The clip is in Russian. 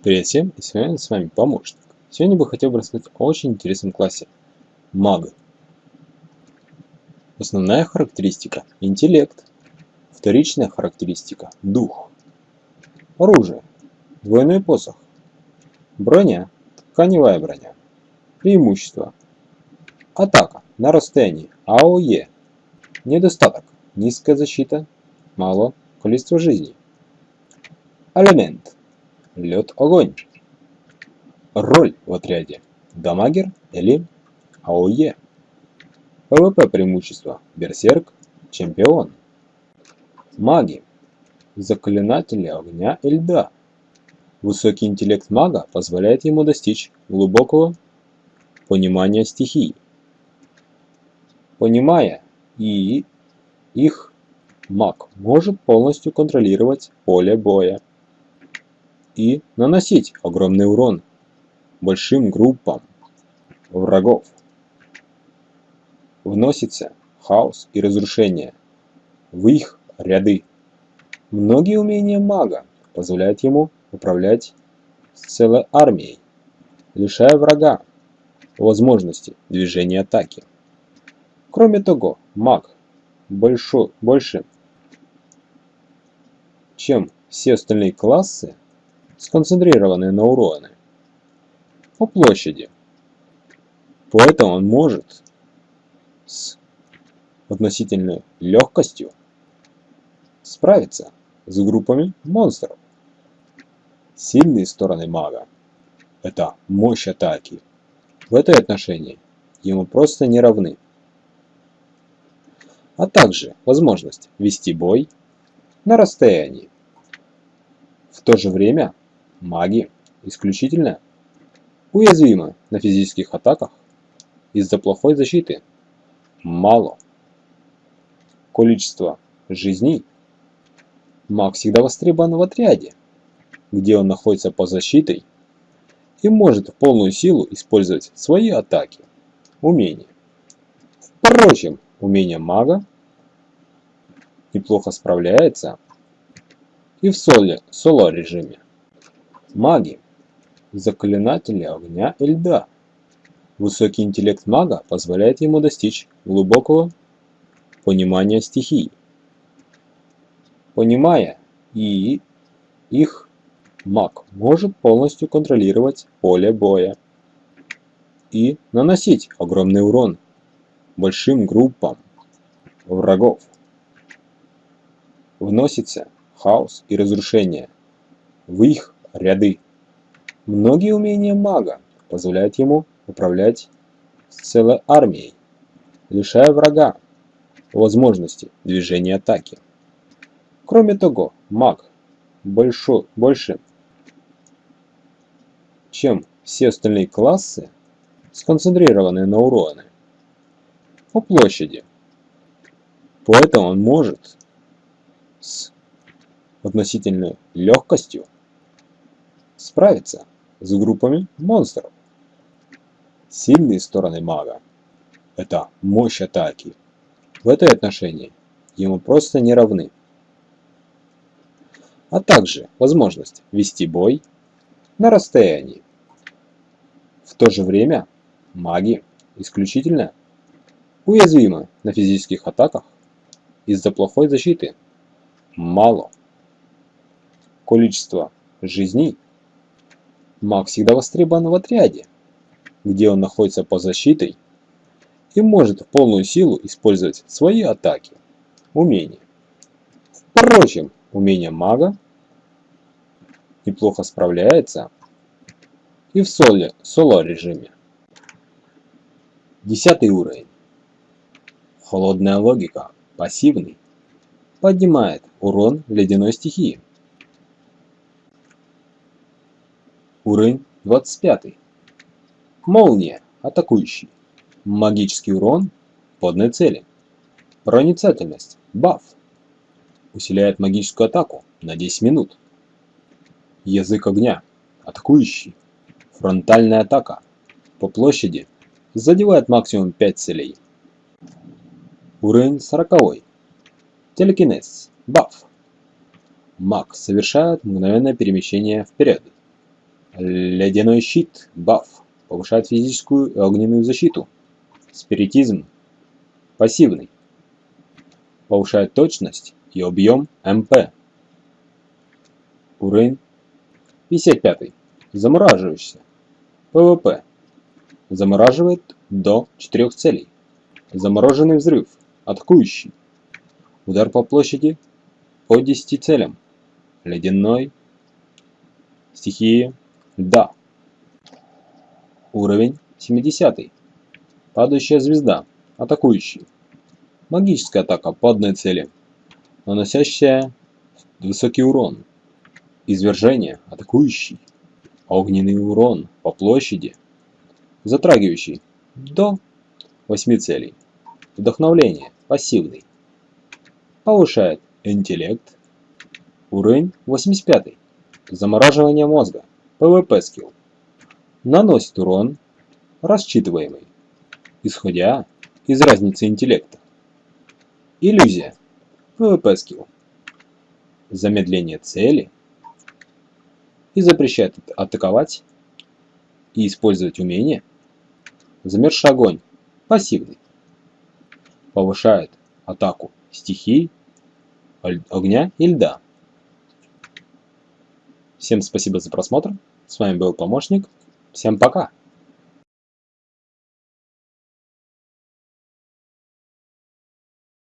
Привет всем, и сегодня с вами помощник. Сегодня бы хотел бы рассказать о очень интересном классе – маг. Основная характеристика – интеллект. Вторичная характеристика – дух. Оружие – двойной посох. Броня – тканевая броня. Преимущество – атака на расстоянии АОЕ. Недостаток – низкая защита, мало количество жизней. Элемент – лед, огонь. Роль в отряде. Дамагер или AOE. PvP преимущество. Берсерк. Чемпион. Маги. Заклинатели огня и льда. Высокий интеллект мага позволяет ему достичь глубокого понимания стихий. Понимая и их, маг может полностью контролировать поле боя и наносить огромный урон большим группам врагов. Вносится хаос и разрушение в их ряды. Многие умения мага позволяют ему управлять целой армией, лишая врага возможности движения атаки. Кроме того, маг больше, больше чем все остальные классы сконцентрированы на уроне по площади. Поэтому он может с относительной легкостью справиться с группами монстров. Сильные стороны мага – это мощь атаки. В этой отношении ему просто не равны. А также возможность вести бой на расстоянии. В то же время маги исключительно уязвимы на физических атаках из-за плохой защиты. Мало. Количество жизней. Маг всегда востребован в отряде, где он находится под защитой и может в полную силу использовать свои атаки, умения. Впрочем, умение мага неплохо справляется и в соло режиме. Маги. Заклинатели огня и льда. Высокий интеллект мага позволяет ему достичь глубокого понимания стихий. Понимая и их, маг может полностью контролировать поле боя и наносить огромный урон большим группам врагов. Вносится хаос и разрушение в их ряды. Многие умения мага позволяют ему управлять целой армией, лишая врага возможности движения атаки. Кроме того, маг больше, больше чем все остальные классы, сконцентрированы на уроне по площади. Поэтому он может с относительной легкостью справиться с группами монстров. Сильные стороны мага – это мощь атаки. В этой отношении ему просто не равны. А также возможность вести бой на расстоянии. В то же время маги исключительно уязвимы на физических атаках из-за плохой защиты. Мало. Количество жизней Маг всегда востребован в отряде, где он находится под защитой и может в полную силу использовать свои атаки, умения. Впрочем, умение мага неплохо справляется и в соло, соло режиме. Десятый уровень. Холодная логика, пассивный, поднимает урон ледяной стихии. Уровень 25. Молния. Атакующий. Магический урон по одной цели. Проницательность. Баф. Усиляет магическую атаку на 10 минут. Язык огня. Атакующий. Фронтальная атака. По площади. Задевает максимум 5 целей. Уровень 40. Телекинез. Баф. Маг совершает мгновенное перемещение вперед Ледяной щит, баф, повышает физическую и огненную защиту. Спиритизм, пассивный, повышает точность и объем МП. Уровень 55. Замораживаешься. ПВП. Замораживает до 4 целей. Замороженный взрыв. Атакующий. Удар по площади по 10 целям. Ледяной. Стихии. Да. Уровень 70. Падающая звезда. Атакующий. Магическая атака по одной цели. Наносящая высокий урон. Извержение. Атакующий. Огненный урон по площади. Затрагивающий. До 8 целей. Вдохновление. Пассивный. Повышает интеллект. Уровень 85. Замораживание мозга. PvP скилл. Наносит урон, рассчитываемый, исходя из разницы интеллекта. Иллюзия. PvP скилл. Замедление цели и запрещает атаковать и использовать умение. Замерзший огонь. Пассивный. Повышает атаку стихий, огня и льда. Всем спасибо за просмотр. С вами был помощник. Всем пока.